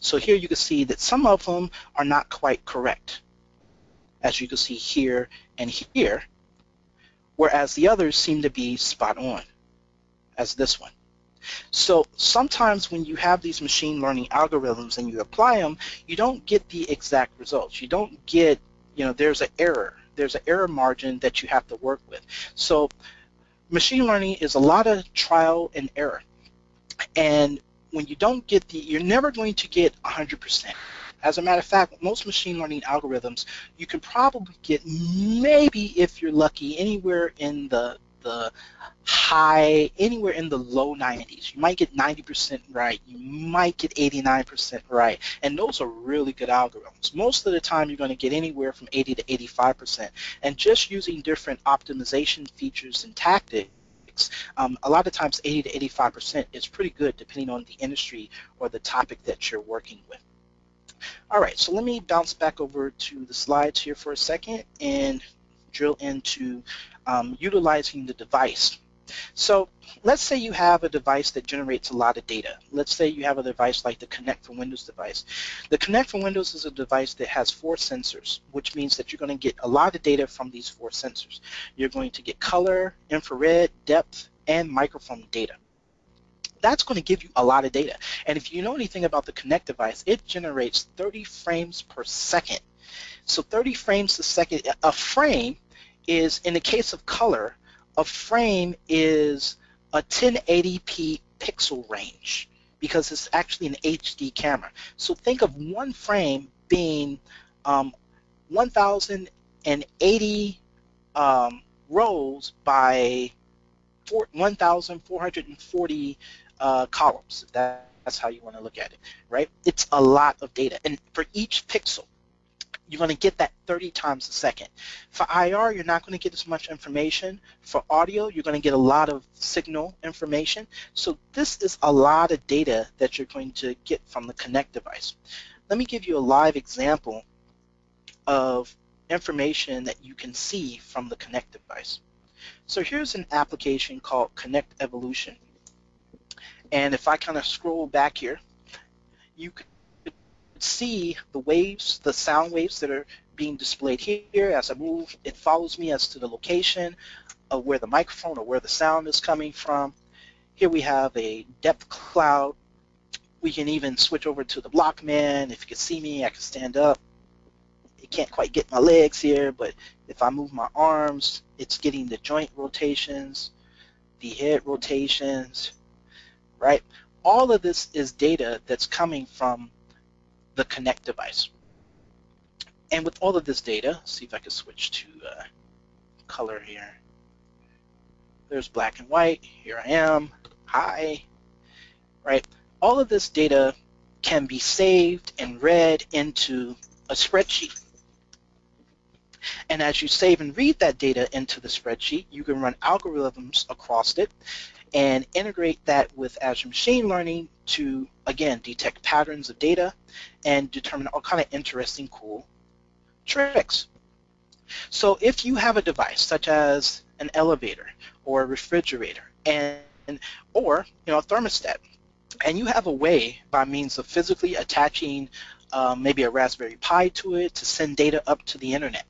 So here you can see that some of them are not quite correct, as you can see here and here, whereas the others seem to be spot on, as this one. So sometimes when you have these machine learning algorithms and you apply them, you don't get the exact results. You don't get, you know, there's an error. There's an error margin that you have to work with. So machine learning is a lot of trial and error. And when you don't get the, you're never going to get 100%. As a matter of fact, most machine learning algorithms, you can probably get maybe, if you're lucky, anywhere in the the high, anywhere in the low 90s. You might get 90% right. You might get 89% right. And those are really good algorithms. Most of the time, you're going to get anywhere from 80 to 85%. And just using different optimization features and tactics, um, a lot of times 80 to 85% is pretty good depending on the industry or the topic that you're working with. All right, so let me bounce back over to the slides here for a second and drill into um, utilizing the device. So let's say you have a device that generates a lot of data. Let's say you have a device like the Kinect for Windows device. The Kinect for Windows is a device that has four sensors, which means that you're going to get a lot of data from these four sensors. You're going to get color, infrared, depth, and microphone data. That's going to give you a lot of data. And if you know anything about the Kinect device, it generates 30 frames per second. So 30 frames a second, a frame is, in the case of color, a frame is a 1080p pixel range because it's actually an HD camera. So think of one frame being um, 1,080 um, rows by 1,440 uh, columns. That, that's how you want to look at it, right? It's a lot of data. And for each pixel, you're going to get that 30 times a second. For IR, you're not going to get as much information. For audio, you're going to get a lot of signal information. So this is a lot of data that you're going to get from the Kinect device. Let me give you a live example of information that you can see from the Kinect device. So here's an application called Kinect Evolution. And if I kind of scroll back here, you can see the waves, the sound waves that are being displayed here. As I move, it follows me as to the location of where the microphone or where the sound is coming from. Here we have a depth cloud. We can even switch over to the block man. If you can see me, I can stand up. You can't quite get my legs here, but if I move my arms, it's getting the joint rotations, the head rotations, right? All of this is data that's coming from the Kinect device. And with all of this data, see if I can switch to uh, color here. There's black and white. Here I am. Hi. Right. All of this data can be saved and read into a spreadsheet. And as you save and read that data into the spreadsheet, you can run algorithms across it and integrate that with Azure Machine Learning to, again, detect patterns of data and determine all kind of interesting, cool tricks. So if you have a device such as an elevator or a refrigerator and or you know a thermostat and you have a way by means of physically attaching um, maybe a Raspberry Pi to it to send data up to the internet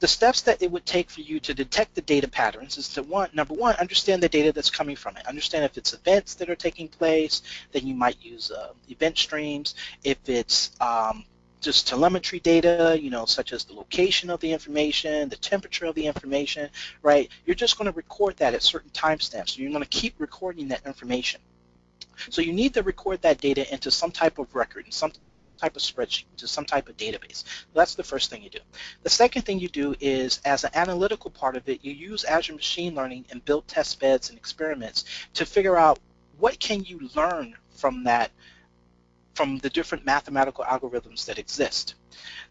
the steps that it would take for you to detect the data patterns is to one, number one, understand the data that's coming from it. Understand if it's events that are taking place, then you might use uh, event streams. If it's um, just telemetry data, you know, such as the location of the information, the temperature of the information, right? You're just going to record that at certain timestamps. So you're going to keep recording that information. So you need to record that data into some type of record, some type of spreadsheet, to some type of database. That's the first thing you do. The second thing you do is, as an analytical part of it, you use Azure Machine Learning and build test beds and experiments to figure out what can you learn from that from the different mathematical algorithms that exist.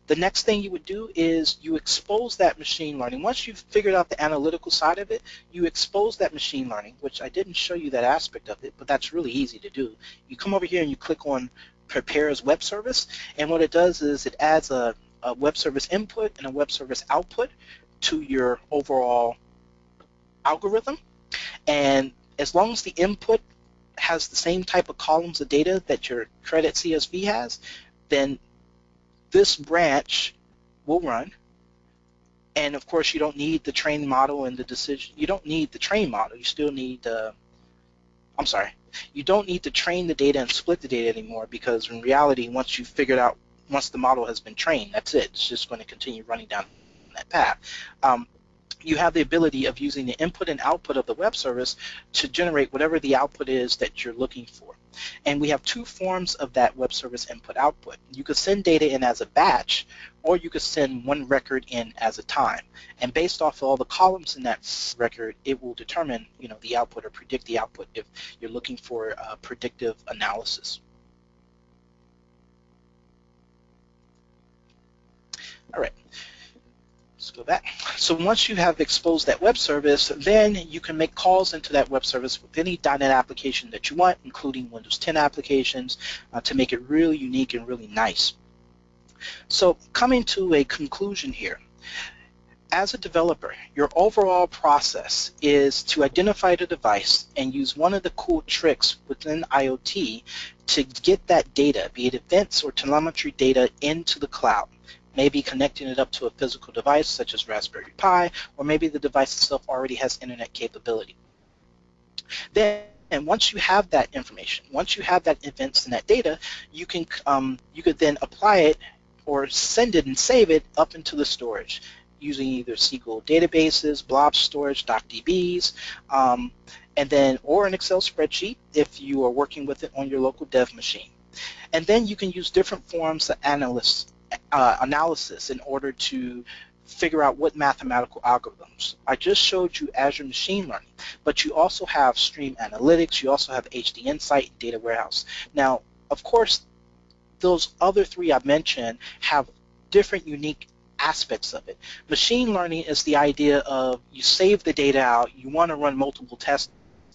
The next thing you would do is you expose that machine learning. Once you've figured out the analytical side of it, you expose that machine learning, which I didn't show you that aspect of it, but that's really easy to do. You come over here and you click on Prepare as Web Service, and what it does is it adds a, a web service input and a web service output to your overall algorithm. And as long as the input has the same type of columns of data that your credit CSV has, then this branch will run. And of course, you don't need the train model and the decision. You don't need the train model. You still need the. I'm sorry. You don't need to train the data and split the data anymore because in reality, once you've figured out, once the model has been trained, that's it. It's just going to continue running down that path. Um, you have the ability of using the input and output of the web service to generate whatever the output is that you're looking for. And we have two forms of that web service input output. You could send data in as a batch, or you could send one record in as a time. And based off of all the columns in that record, it will determine you know, the output or predict the output if you're looking for a predictive analysis. All right. Let's go back. So once you have exposed that web service, then you can make calls into that web service with any .NET application that you want, including Windows 10 applications, uh, to make it really unique and really nice. So coming to a conclusion here, as a developer, your overall process is to identify the device and use one of the cool tricks within IoT to get that data, be it events or telemetry data, into the cloud maybe connecting it up to a physical device such as Raspberry Pi, or maybe the device itself already has internet capability. Then and once you have that information, once you have that events and that data, you can um, you could then apply it or send it and save it up into the storage using either SQL databases, blob storage, DocDBs, um, and then or an Excel spreadsheet if you are working with it on your local dev machine. And then you can use different forms of analysts uh, analysis in order to figure out what mathematical algorithms. I just showed you Azure Machine Learning, but you also have Stream Analytics, you also have HD Insight, Data Warehouse. Now, of course, those other three I mentioned have different unique aspects of it. Machine learning is the idea of you save the data out, you want to run multiple tests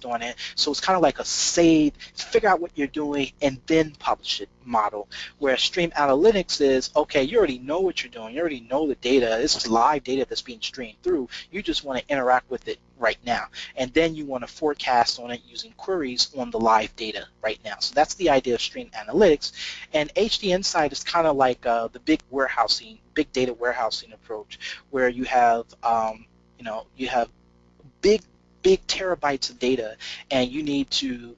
on it. So it's kind of like a save, figure out what you're doing, and then publish it model. Where Stream Analytics is, okay, you already know what you're doing. You already know the data. It's live data that's being streamed through. You just want to interact with it right now. And then you want to forecast on it using queries on the live data right now. So that's the idea of Stream Analytics. And HD Insight is kind of like uh, the big warehousing, big data warehousing approach, where you have, um, you know, you have big big terabytes of data, and you need to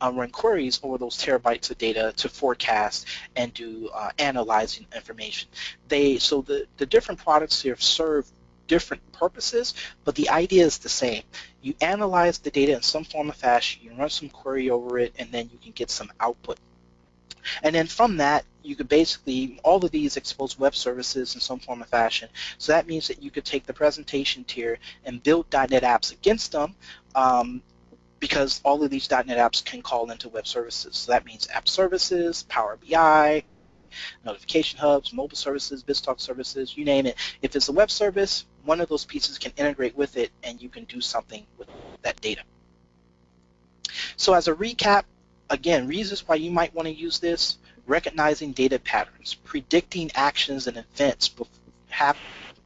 uh, run queries over those terabytes of data to forecast and do uh, analyzing information. They so the the different products here serve different purposes, but the idea is the same. You analyze the data in some form or fashion, you run some query over it, and then you can get some output. And then from that, you could basically, all of these expose web services in some form or fashion. So that means that you could take the presentation tier and build .NET apps against them um, because all of these .NET apps can call into web services. So that means app services, Power BI, notification hubs, mobile services, BizTalk services, you name it. If it's a web service, one of those pieces can integrate with it and you can do something with that data. So as a recap, again, reasons why you might want to use this, recognizing data patterns, predicting actions and events,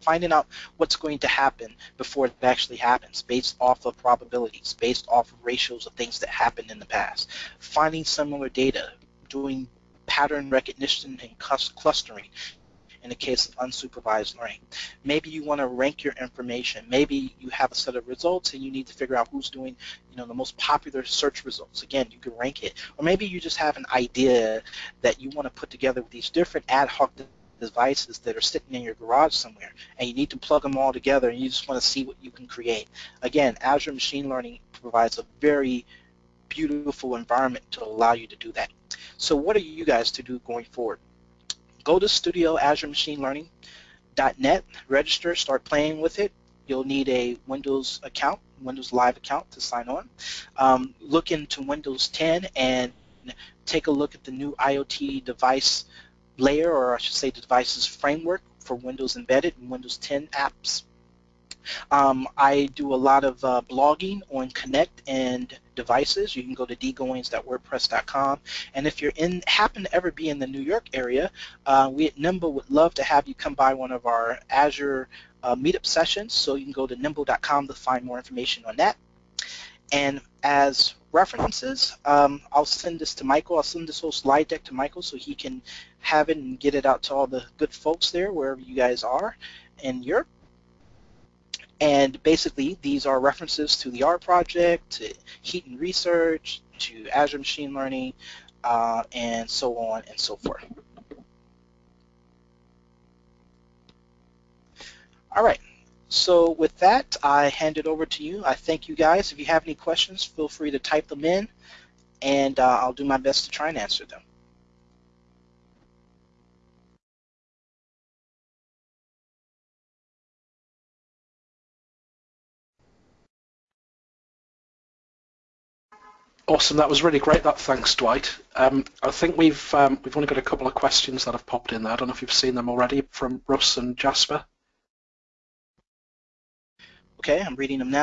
finding out what's going to happen before it actually happens based off of probabilities, based off of ratios of things that happened in the past, finding similar data, doing pattern recognition and clustering, in the case of unsupervised learning. Maybe you want to rank your information. Maybe you have a set of results and you need to figure out who's doing you know, the most popular search results. Again, you can rank it. Or maybe you just have an idea that you want to put together with these different ad hoc devices that are sitting in your garage somewhere and you need to plug them all together and you just want to see what you can create. Again, Azure Machine Learning provides a very beautiful environment to allow you to do that. So what are you guys to do going forward? Go to Studio Azure Machine register, start playing with it. You'll need a Windows account, Windows Live account to sign on. Um, look into Windows 10 and take a look at the new IoT device layer, or I should say the devices framework for Windows Embedded and Windows 10 apps. Um, I do a lot of uh, blogging on Kinect and devices. You can go to dgoings.wordpress.com. And if you're in, happen to ever be in the New York area, uh, we at Nimble would love to have you come by one of our Azure uh, meetup sessions. So you can go to nimble.com to find more information on that. And as references, um, I'll send this to Michael. I'll send this whole slide deck to Michael so he can have it and get it out to all the good folks there, wherever you guys are in Europe. And basically, these are references to the R project, to Heaton Research, to Azure Machine Learning, uh, and so on and so forth. All right. So with that, I hand it over to you. I thank you guys. If you have any questions, feel free to type them in, and uh, I'll do my best to try and answer them. Awesome, that was really great. That thanks, Dwight. Um, I think we've um, we've only got a couple of questions that have popped in there. I don't know if you've seen them already from Russ and Jasper. Okay, I'm reading them now.